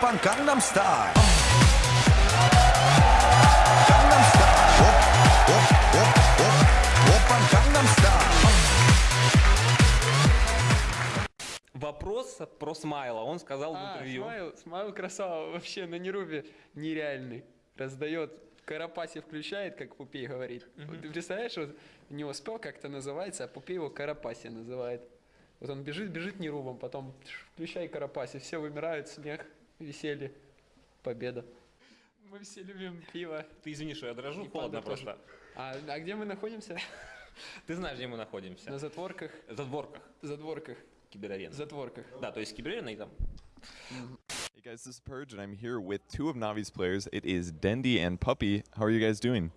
Oppan Gangnam Style. Gangnam Style. Op, op, op, op. Oppan Gangnam Style. Вопрос про Смайла. Он сказал в А, интервью. Смайл, Смайл красава вообще на Нерубе нереальный. Раздает Карапаси включает, как Пупей говорит. Вот ты представляешь, вот у него spell как-то называется, а Пупей его Карапаси называет. Вот он бежит, бежит Нерубом, потом включай Карапаси, все вымирают, смех, веселье, победа. Мы все любим пиво. Ты извини, что я дрожу, И холодно просто. А, а где мы находимся? Ты знаешь, где мы находимся? На затворках, В задворках задворках, киберарена. затворках. Да, то есть киберарена и там. Hey guys, this is Purge, and I'm here with two of Navi's players. It is Dendy and Puppy. How are you guys doing?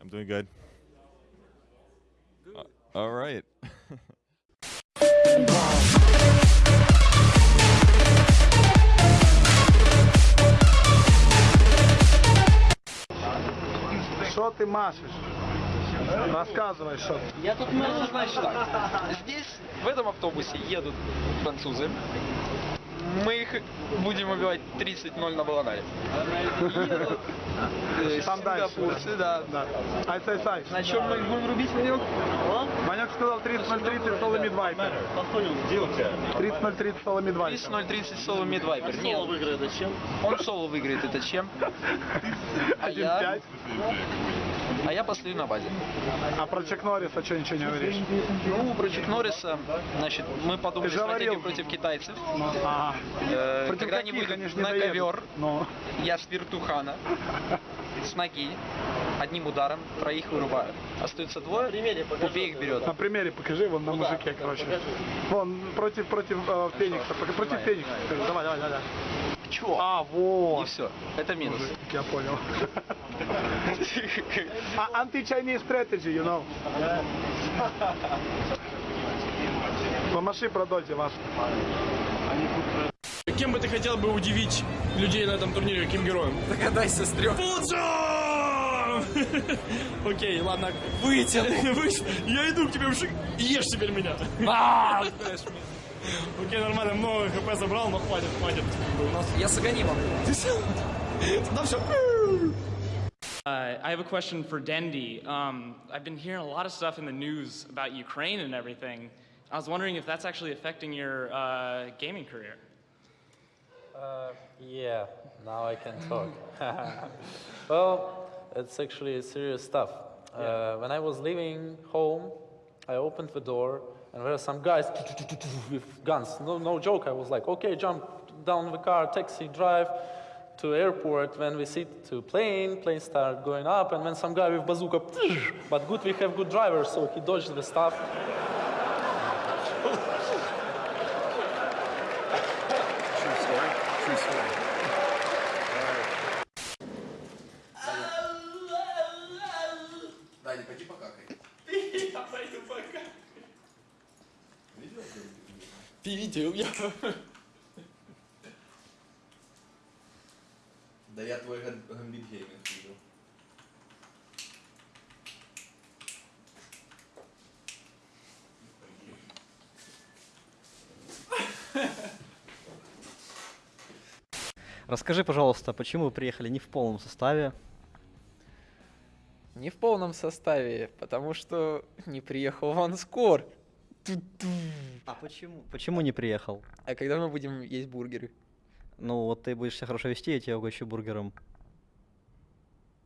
I'm doing good. Uh, all right. Ты машешь? Рассказывай, что ты. Я тут могу, значит, так. Здесь, в этом автобусе едут французы. Мы их будем убивать 30-0 на. Едут э, Там дальше, сингапурцы, да. Да. Ай, сай, сай. На чем мы их будем рубить, Ванек? Ванек сказал 30-030 соло мидвайпер. 30-030 соло мидвайпер. 30-0-30 соло мидвайпер. Нет. Он соло выиграет, это чем? А я, 1-5. А я постою на базе. А про Чек Норриса что ничего не говоришь? Ну, про Чик Норриса, значит, мы подумали стратегию против китайцев. Э, Против когда они каких? выйдут Они не на доедут. ковер, Ну. я с вертухана, с ноги, одним ударом троих вырубаю. Остается двое, Купей их берет. На примере покажи, вон на мужике, короче. Вон, против, против э, Феникса, против Феникса. Давай, давай, давай. Чего? А, вот. И все. Это минус. Мужик, Я понял. А anti-Chinese strategy, you know. Помаши про доте вас. Кем бы ты хотел бы удивить людей на этом турнире, каким героем? Догадайся с трех. Окей, ладно. Вытяни. Я иду к тебе в шик. Ешь теперь меня. А! Окей, нормально, много хп забрал, но хватит, хватит. У нас... Я с аганимом. Да все. Uh, I have a question for Dendi. Um, I've been hearing a lot of stuff in the news about Ukraine and everything. I was wondering if that's actually affecting your uh, gaming career. Yeah, now I can talk. well, it's actually serious stuff. Uh, when I was leaving home, I opened the door and there were some guys with guns. No, no joke. I was like, okay, jump down the car, taxi, drive to airport. When we sit to plane, plane start going up, and then some guy with bazooka. But good, we have good drivers, so he dodged the stuff. Видел я. Да я твой гам- гамбит гейминг видел. Расскажи, пожалуйста, почему вы приехали не в полном составе? Не в полном составе, потому что не приехал Ванскор. А почему? Почему не приехал? А когда мы будем есть бургеры? Ну, вот ты будешь себя хорошо вести, я тебя угощу бургером.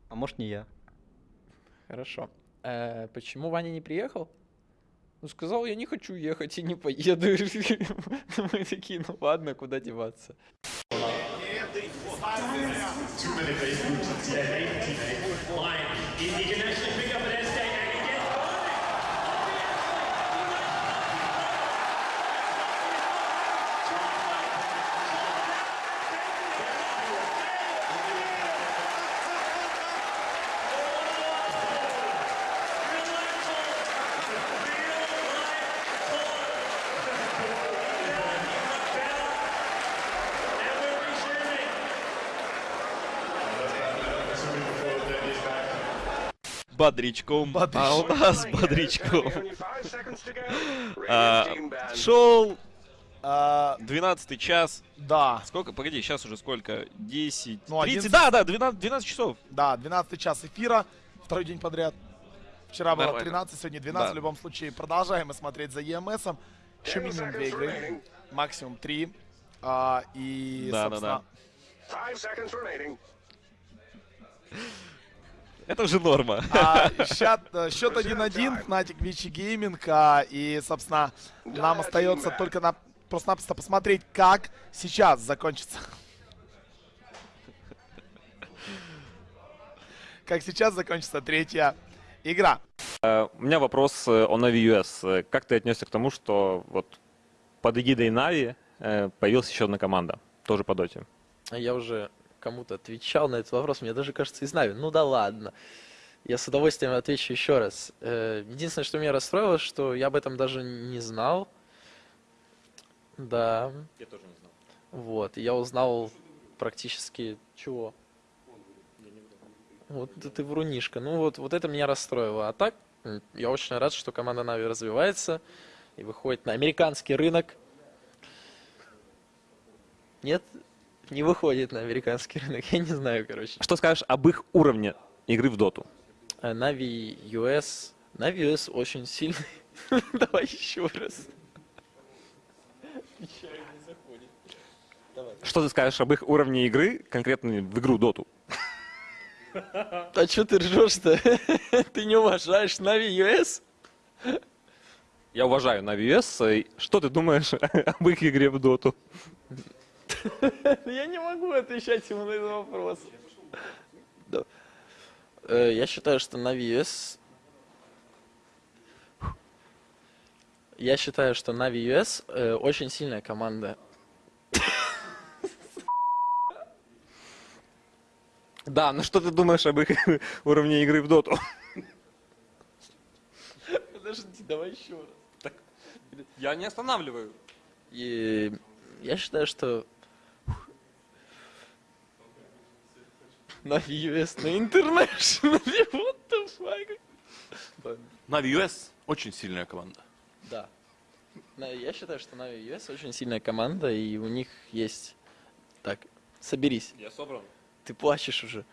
А может, не я. Хорошо. Э, почему Ваня не приехал? Ну, сказал, я не хочу ехать и не поеду. Мы такие, ну ладно, куда деваться. Бодрячком. А у нас бодрячком. А, Шел А, 12 час. да, Сколько? Погоди, сейчас уже сколько? 10, Ну, 30, 11. да, да, 12, 12 часов. да, 12 час эфира, второй день подряд. Вчера было Нормально. 13, сегодня 12. Да. В любом случае, продолжаем мы смотреть за ЕМСом. Еще минимум две игры, максимум три. А, и, Да, да, собственно, Это уже норма. А, счет, э, счет 1-1, Fnatic Вичи Гейминг. а, И, собственно, нам остается только на, просто-напросто посмотреть, как сейчас закончится. Как сейчас закончится третья игра. Э, У меня вопрос э, о Navi US. Как ты отнесся к тому, что вот под эгидой Нави э, появилась еще одна команда, тоже по доте? Я уже кому-то отвечал на этот вопрос, мне даже кажется, из Нави. Ну да ладно. Я с удовольствием отвечу еще раз. Э, Единственное, что меня расстроило, что я об этом даже не знал. Да. Я тоже не знал. Вот, и я узнал практически чего? Вот да ты врунишка. Ну вот, вот это меня расстроило. А так, я очень рад, что команда Нави развивается и выходит на американский рынок. Нет, не выходит на американский рынок. Я не знаю, короче. Что скажешь об их уровне игры в доту? Нави US. Нави US очень сильный. Давай еще раз. Что ты скажешь об их уровне игры, конкретно в игру доту? А что ты ржешь-то? Ты не уважаешь Нави US? Я уважаю Navi US. э, Что ты думаешь об их игре в доту? Я не могу отвечать ему на этот вопрос. Э, Я считаю, что Navi US... Я считаю, что Navi US э, очень сильная команда. Да, но что ты думаешь об их уровне игры в доту? Подожди, давай еще раз. Я не останавливаю. И я считаю, что Navi US на интернешнале, what the fuck? Нави US очень сильная команда. Да. Я считаю, что Navi US очень сильная команда, и у них есть... Так, соберись. Я собран. Ты плачешь уже.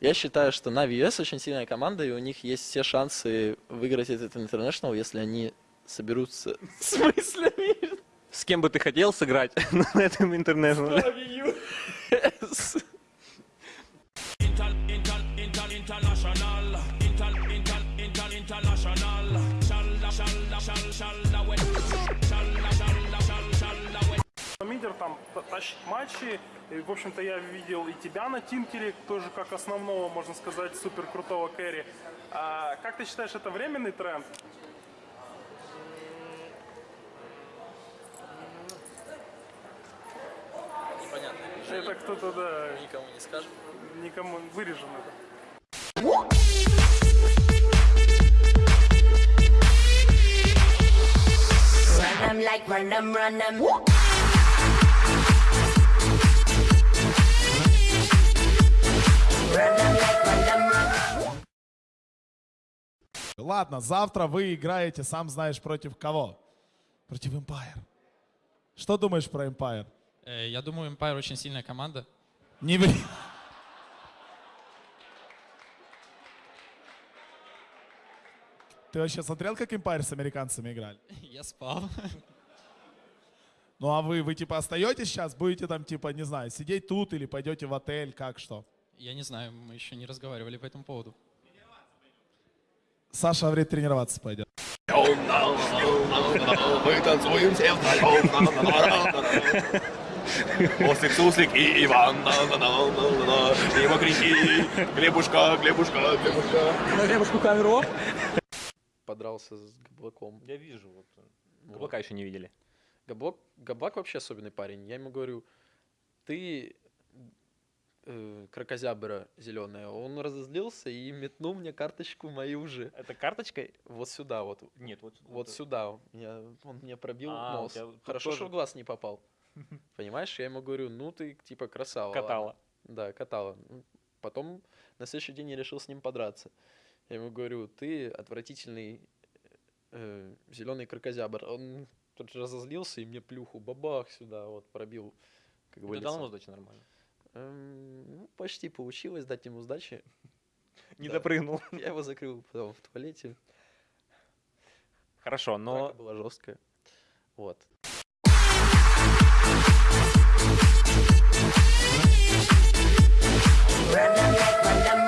Я считаю, что Navi US очень сильная команда, и у них есть все шансы выиграть этот International, если они соберутся с мыслями. С кем бы ты хотел сыграть на этом интернешнале? US. Мидер там та- тащит матчи. И, в общем-то, я видел и тебя на Тинкере, тоже как основного, можно сказать, супер крутого кэрри. А как ты считаешь, это временный тренд? Непонятно. Это кто-то, да, Никому не скажем. никому вырежем это. Run them like run them, run them. Ладно, завтра вы играете, сам знаешь, против кого? Против Empire. Что думаешь про Empire? Э, Я думаю, Empire очень сильная команда. Не ври. Ты вообще смотрел, как Empire с американцами играли? Я спал. Ну а вы, вы типа остаетесь сейчас, будете там типа, не знаю, сидеть тут или пойдете в отель, как что? Я не знаю, мы еще не разговаривали по этому поводу. Саша говорит, тренироваться пойдет. Мы танцуем все. Ослик, суслик и Иван. На-на-на-на-на-на. И вокруги. Глебушка, Глебушка, Глебушка. На Глебушку камеру. Подрался с Габлаком. Я вижу. Вот. Габлака еще не видели. Габлак, Габлак вообще особенный парень. Я ему говорю, ты э, крокозябра зеленая. Он разозлился и метнул мне карточку мою же. Это карточкой? Вот сюда вот. Нет, вот Вот сюда. Я, он мне пробил А, нос. тебя Хорошо, тоже. что в глаз не попал. Понимаешь, я ему говорю, ну ты типа красава. Катала. ладно». Да, катала. Ну, Потом на следующий день я решил с ним подраться. Я ему говорю, ты отвратительный зеленый крокозябр. Он тут же разозлился и мне плюху бабах сюда вот пробил. Как Ты бы дал лицом. ему сдачи нормально? Эм, ну, почти получилось дать ему сдачи. Не да. допрыгнул. Я его закрыл потом в туалете. Хорошо, но... Драка была жесткая. Вот. Run, run.